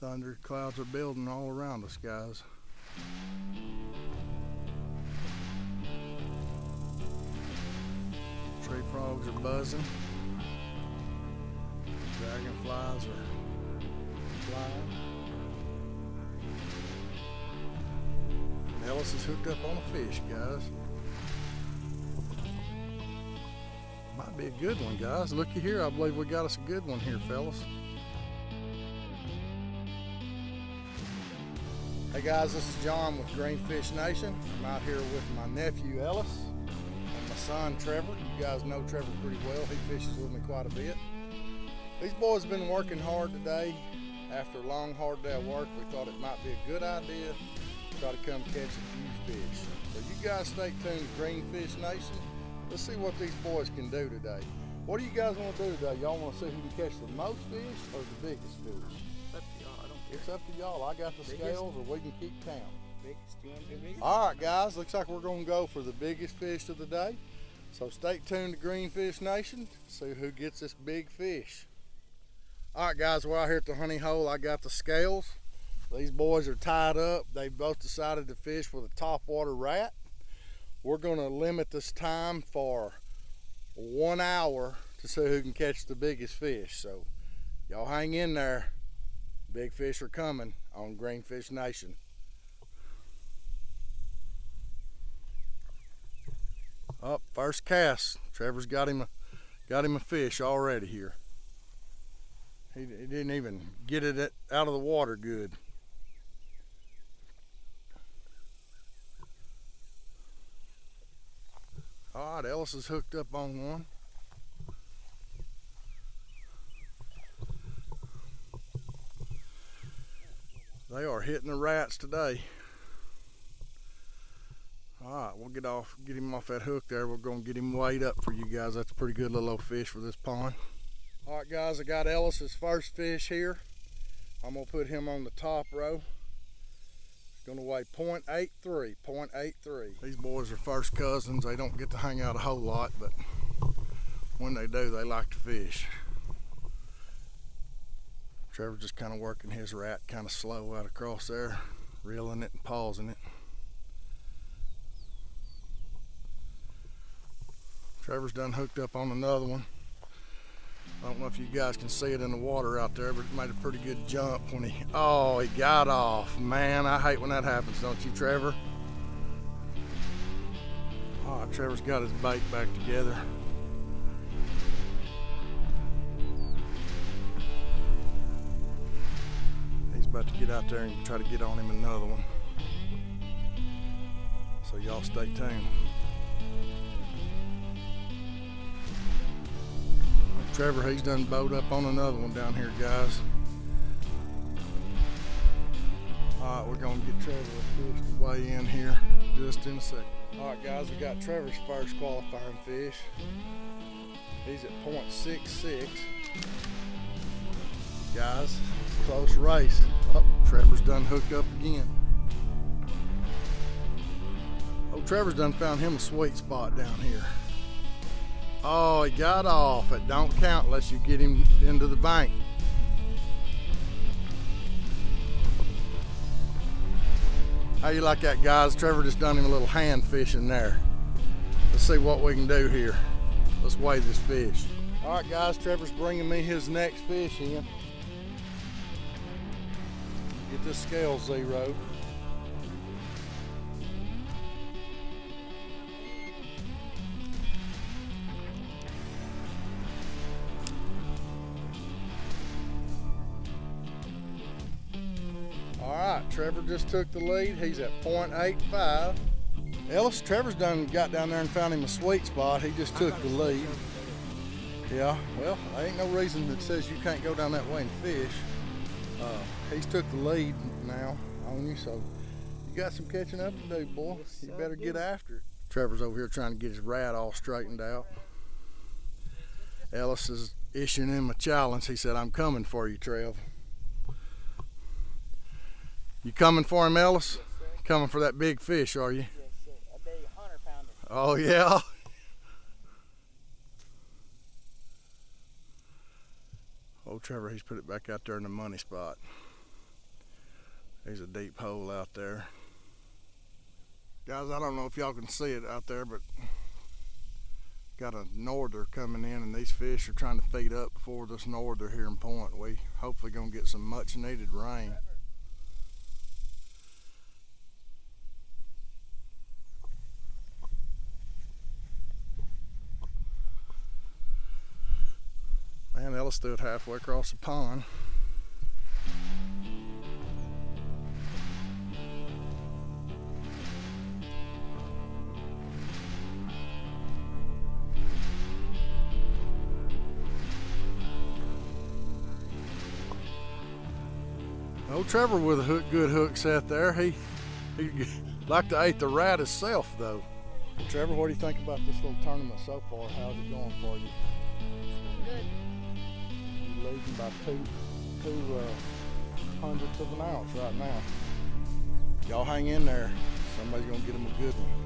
Thunder clouds are building all around us, guys. Tree frogs are buzzing. Dragonflies are flying. Ellis is hooked up on a fish, guys. Might be a good one, guys. Looky here. I believe we got us a good one here, fellas. Hey guys, this is John with Greenfish Nation. I'm out here with my nephew Ellis and my son Trevor. You guys know Trevor pretty well. He fishes with me quite a bit. These boys have been working hard today. After a long, hard day of work, we thought it might be a good idea to try to come catch a few fish. So you guys stay tuned to Greenfish Nation. Let's see what these boys can do today. What do you guys want to do today? Y'all want to see who can catch the most fish or the biggest fish? It's up to y'all. I got the biggest? scales, or we can keep count. Biggest, you want to do biggest? All right, guys. Looks like we're going to go for the biggest fish of the day. So stay tuned to Greenfish Nation. See who gets this big fish. All right, guys. We're out here at the honey hole. I got the scales. These boys are tied up. They both decided to fish with a topwater rat. We're going to limit this time for one hour to see who can catch the biggest fish. So y'all hang in there. Big fish are coming on Greenfish Nation. Up oh, first cast. Trevor's got him a got him a fish already here. He, he didn't even get it out of the water good. All right, Ellis is hooked up on one. They are hitting the rats today. All right, we'll get off, get him off that hook there. We're gonna get him weighed up for you guys. That's a pretty good little old fish for this pond. All right, guys, I got Ellis's first fish here. I'm gonna put him on the top row. He's gonna weigh 0.83, 0.83. These boys are first cousins. They don't get to hang out a whole lot, but when they do, they like to fish. Trevor's just kind of working his rat kind of slow out across there, reeling it and pausing it. Trevor's done hooked up on another one. I don't know if you guys can see it in the water out there, but it made a pretty good jump when he, oh, he got off. Man, I hate when that happens, don't you, Trevor? Oh, Trevor's got his bait back together. Get out there and try to get on him another one. So y'all stay tuned. Trevor, he's done bowed up on another one down here, guys. All right, we're gonna get Trevor a fish to weigh in here just in a second. All right, guys, we got Trevor's first qualifying fish. He's at 0.66. Guys, close race. Oh, Trevor's done hooked up again. Oh, Trevor's done found him a sweet spot down here. Oh, he got off. It don't count unless you get him into the bank. How you like that, guys? Trevor just done him a little hand fishing there. Let's see what we can do here. Let's weigh this fish. All right, guys, Trevor's bringing me his next fish in. Get this scale zero. All right, Trevor just took the lead. He's at 0.85. Ellis, Trevor's done got down there and found him a sweet spot. He just took the lead. Yeah, well, there ain't no reason that says you can't go down that way and fish. Uh, he's took the lead now on you, so you got some catching up to do, boy. You better get after it. Trevor's over here trying to get his rat all straightened out. Ellis is issuing him a challenge. He said, I'm coming for you, Trev. You coming for him, Ellis? Yes, coming for that big fish, are you? Yes, sir. A big hunter pounder. Oh, yeah? Oh, Trevor, he's put it back out there in the money spot. There's a deep hole out there. Guys, I don't know if y'all can see it out there, but got a norther coming in and these fish are trying to feed up before this norther here in point. We hopefully gonna get some much needed rain. Man, Ellis stood halfway across the pond. Old Trevor with a hook, good hook set there. He he like to eat the rat himself though. Trevor, what do you think about this little tournament so far? How's it going for you? Good. Leading by two two uh, hundredths of an ounce right now. Y'all hang in there. Somebody's gonna get him a good one.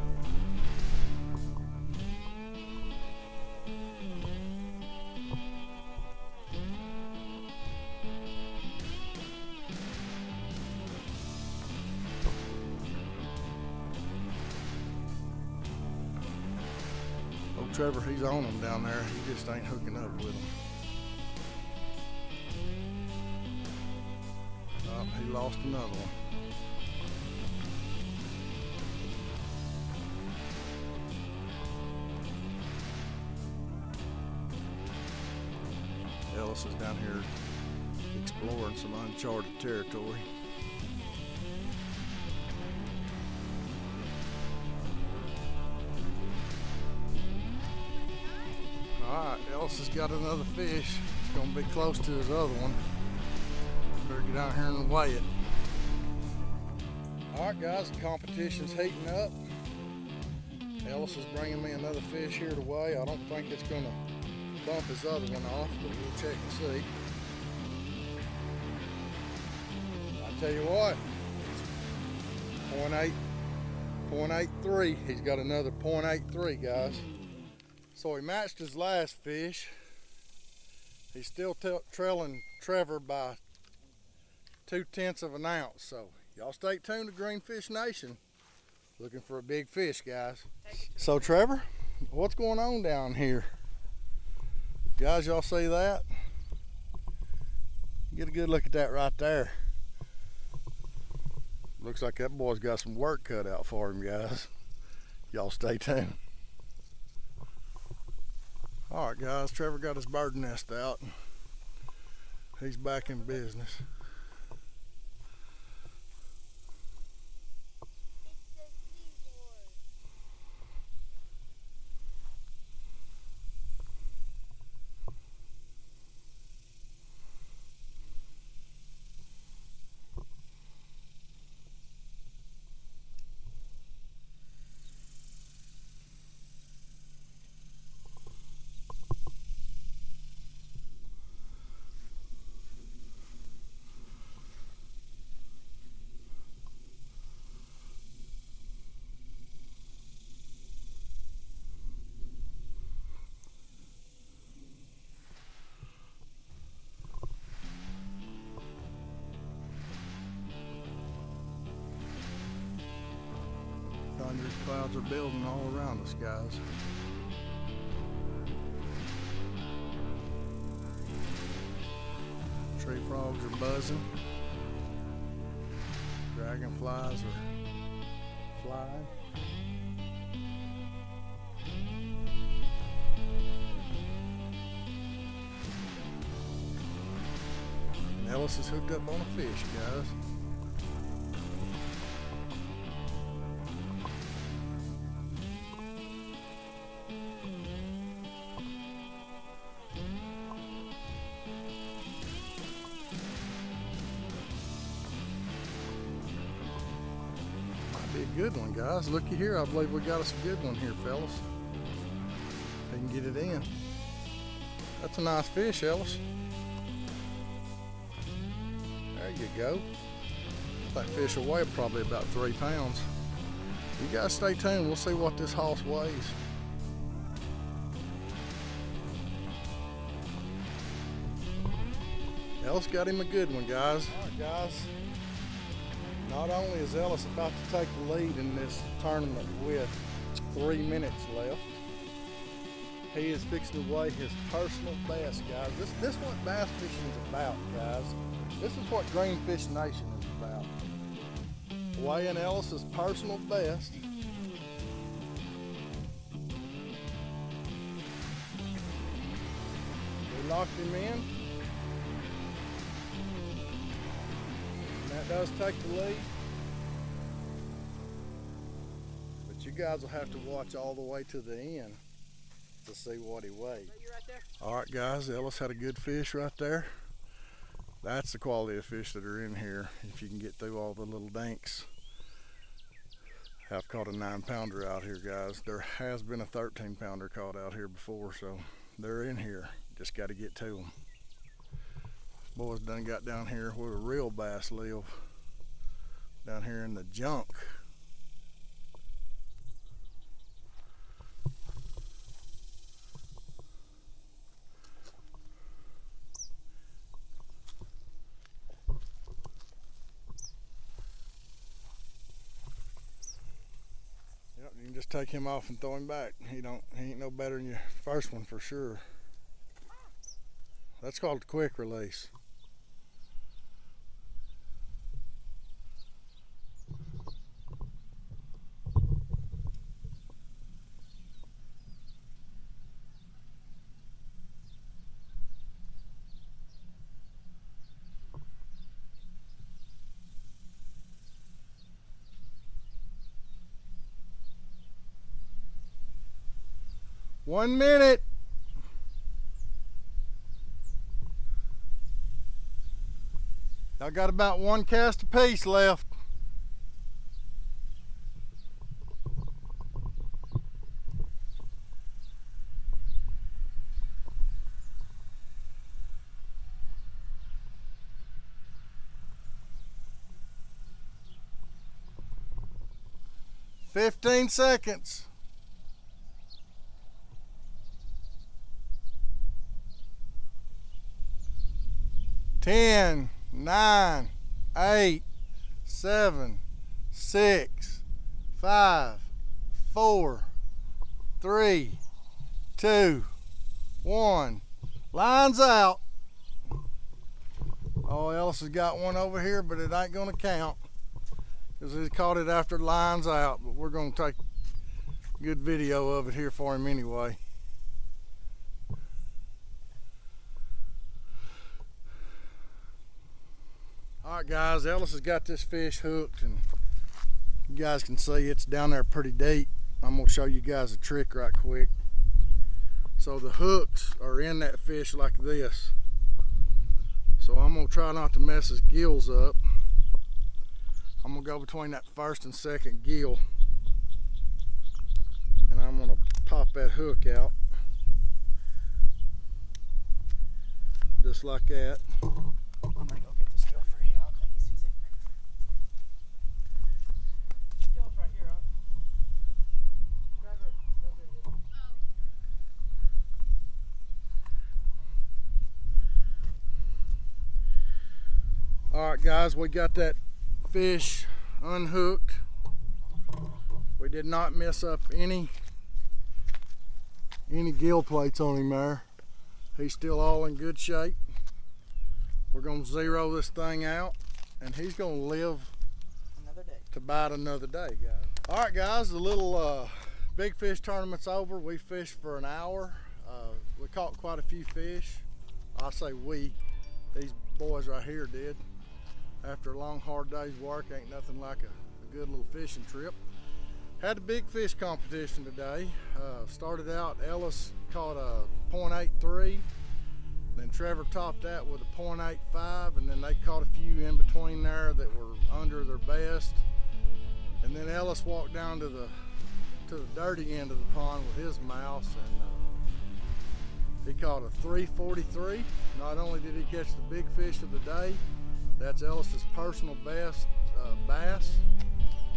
Trevor, he's on them down there. He just ain't hooking up with them. He lost another one. Ellis is down here exploring some uncharted territory. Alright, Ellis has got another fish. It's gonna be close to his other one. Better get out here and weigh it. Alright guys, the competition's heating up. Ellis is bringing me another fish here to weigh. I don't think it's gonna bump his other one off, but we'll check and see. I tell you what, 0.8, 0.83. He's got another 0.83, guys. So he matched his last fish. He's still trailing Trevor by two tenths of an ounce. So y'all stay tuned to Greenfish Nation. Looking for a big fish, guys. So Trevor, what's going on down here? Guys, y'all see that? Get a good look at that right there. Looks like that boy's got some work cut out for him, guys. Y'all stay tuned. All right, guys, Trevor got his bird nest out. He's back in business. Clouds are building all around us, guys. Tree frogs are buzzing. Dragonflies are flying. Ellis is hooked up on a fish, guys. Good one, guys. Looky here. I believe we got us a good one here, fellas. They can get it in. That's a nice fish, Ellis. There you go. That fish will weigh probably about three pounds. You guys stay tuned. We'll see what this hoss weighs. Ellis got him a good one, guys. All right, guys. Not only is Ellis about to take the lead in this tournament with three minutes left, he is fixing to weigh his personal best, guys. This this is what bass fishing is about, guys. This is what Greenfish Nation is about. Weighing Ellis's personal best. Locked him in. That does take the lead. But you guys will have to watch all the way to the end to see what he weighed. Right? All right, guys, Ellis had a good fish right there. That's the quality of fish that are in here. If you can get through all the little dinks. I've caught a nine pounder out here, guys. There has been a 13 pounder caught out here before, so they're in here. Just got to get to them. Boys done got down here where the real bass live. Down here in the junk. Yep, you can just take him off and throw him back. He don't he ain't no better than your first one for sure. That's called a quick release. One minute. I got about one cast apiece left. Fifteen seconds. Ten, nine, eight, seven, six, five, four, three, two, one. Lines out. Oh, Ellis has got one over here, but it ain't gonna count. Because he caught it after lines out, but we're gonna take good video of it here for him anyway. All right, guys, Ellis has got this fish hooked, and you guys can see it's down there pretty deep. I'm gonna show you guys a trick right quick. So the hooks are in that fish like this. So I'm gonna try not to mess his gills up. I'm gonna go between that first and second gill, and I'm gonna pop that hook out. Just like that. I'm gonna go get this gill for you. I don't think he sees it. Gill's right here, huh? Trevor, go get it. All right, guys, we got that fish unhooked. We did not mess up any any gill plates on him there. He's still all in good shape. We're gonna zero this thing out, and he's gonna live Another day. to bite another day, guys. All right, guys, the little uh, big fish tournament's over. We fished for an hour. Uh, we caught quite a few fish. I say we, these boys right here did. After a long, hard day's work, ain't nothing like a, a good little fishing trip. Had a big fish competition today. Uh, started out, Ellis caught a .83. Then Trevor topped that with a .85, and then they caught a few in between there that were under their best. And then Ellis walked down to the to the dirty end of the pond with his mouse, and uh, he caught a 343. Not only did he catch the big fish of the day, that's Ellis's personal best uh, bass.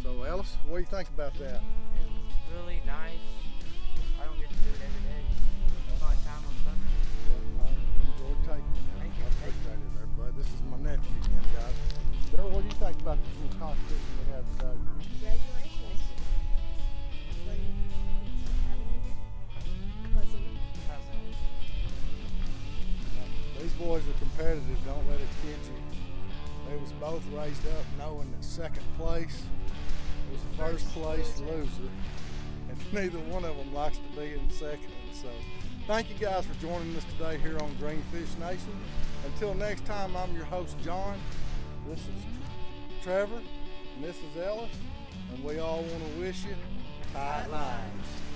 So Ellis, what do you think about that? It was really nice. I don't get to do it every day. It's my time on summer. I enjoyed taking it. Thank you. I appreciate it there, bud. This is my nephew again, guys. Daryl, what do you think about this little competition we had today. Congratulations. What it's having your cousin. Cousin. These boys are competitive. Don't let it get you. They was both raised up knowing that second place was the first place loser, and neither one of them likes to be in second. So, thank you guys for joining us today here on Greenfish Nation. Until next time, I'm your host John. This is Trevor, and this is Ellis, and we all want to wish you tight lines.